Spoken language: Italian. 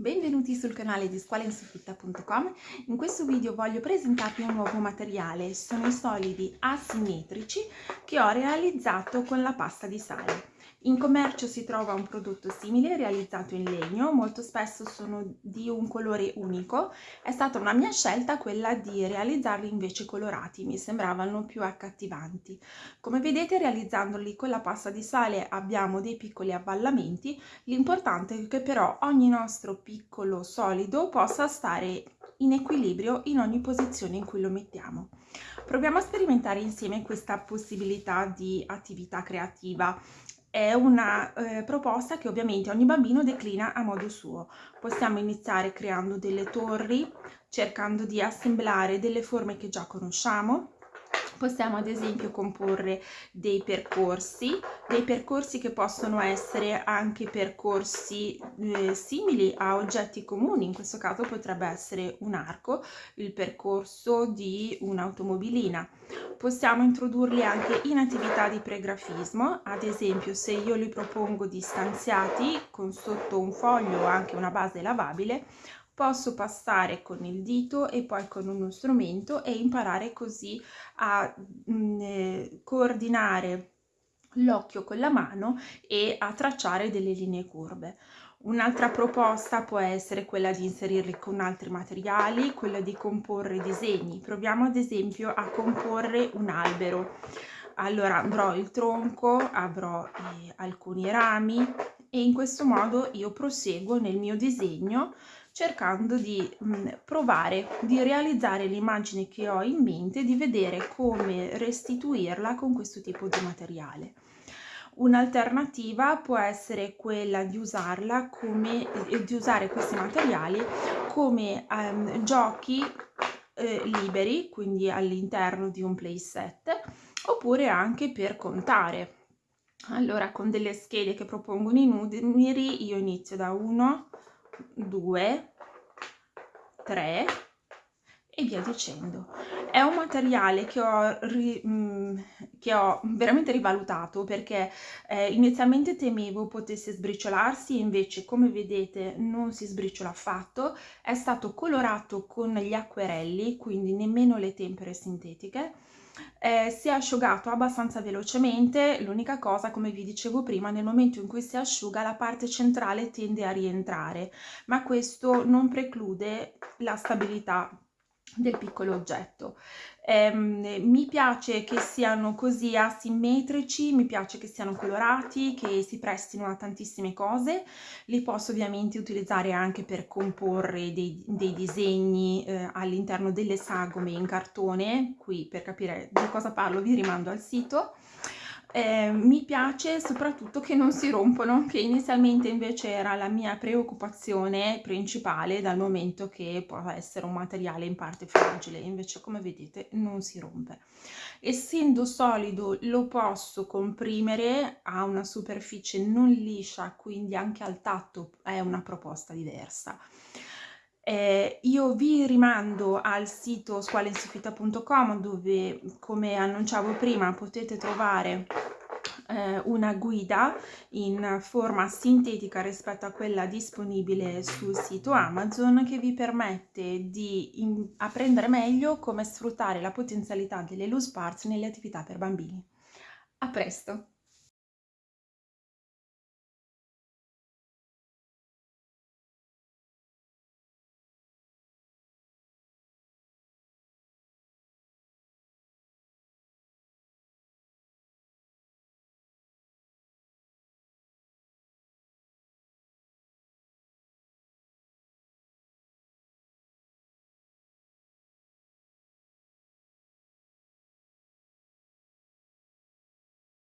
Benvenuti sul canale di scuolainsoffitta.com. In questo video voglio presentarvi un nuovo materiale, sono i solidi asimmetrici che ho realizzato con la pasta di sale. In commercio si trova un prodotto simile realizzato in legno, molto spesso sono di un colore unico. È stata una mia scelta quella di realizzarli invece colorati, mi sembravano più accattivanti. Come vedete realizzandoli con la pasta di sale abbiamo dei piccoli avvallamenti, l'importante è che però ogni nostro piccolo solido possa stare in equilibrio in ogni posizione in cui lo mettiamo. Proviamo a sperimentare insieme questa possibilità di attività creativa è una eh, proposta che ovviamente ogni bambino declina a modo suo. Possiamo iniziare creando delle torri, cercando di assemblare delle forme che già conosciamo, possiamo ad esempio comporre dei percorsi, dei percorsi che possono essere anche percorsi eh, simili a oggetti comuni, in questo caso potrebbe essere un arco, il percorso di un'automobilina. Possiamo introdurli anche in attività di pregrafismo, ad esempio se io li propongo distanziati con sotto un foglio o anche una base lavabile, posso passare con il dito e poi con uno strumento e imparare così a mh, mm, eh, coordinare l'occhio con la mano e a tracciare delle linee curve. Un'altra proposta può essere quella di inserirli con altri materiali, quella di comporre disegni. Proviamo ad esempio a comporre un albero. Allora avrò il tronco, avrò eh, alcuni rami e in questo modo io proseguo nel mio disegno cercando di mh, mm, provare, di realizzare l'immagine che ho in mente, di vedere come restituirla con questo tipo di materiale. Un'alternativa può essere quella di usarla come, eh, di usare questi materiali come um, giochi eh, liberi, quindi all'interno di un playset, oppure anche per contare. Allora, con delle schede che propongono i numeri, io inizio da 1, 2, 3 e via dicendo. È un materiale che ho, ri, mh, mm, che ho veramente rivalutato perché eh, inizialmente temevo potesse sbriciolarsi invece come vedete non si sbriciola affatto. È stato colorato con gli acquerelli, quindi nemmeno le tempere sintetiche eh, si è asciugato abbastanza velocemente, l'unica cosa come vi dicevo prima nel momento in cui si asciuga la parte centrale tende a rientrare ma questo non preclude la stabilità del piccolo oggetto. Eh, mi piace che siano così asimmetrici, mi piace che siano colorati, che si prestino a tantissime cose, li posso ovviamente utilizzare anche per comporre dei, dei disegni eh, all'interno delle sagome in cartone, qui per capire di cosa parlo vi rimando al sito, eh, mi piace soprattutto che non si rompono, che inizialmente invece era la mia preoccupazione principale dal momento che può essere un materiale in parte fragile, invece come vedete non si rompe. Essendo solido lo posso comprimere a una superficie non liscia, quindi anche al tatto è una proposta diversa. Eh, io vi rimando al sito scuolainsoffitta.com dove, come annunciavo prima, potete trovare eh, una guida in forma sintetica rispetto a quella disponibile sul sito Amazon che vi permette di apprendere meglio come sfruttare la potenzialità delle loose parts nelle attività per bambini. A presto!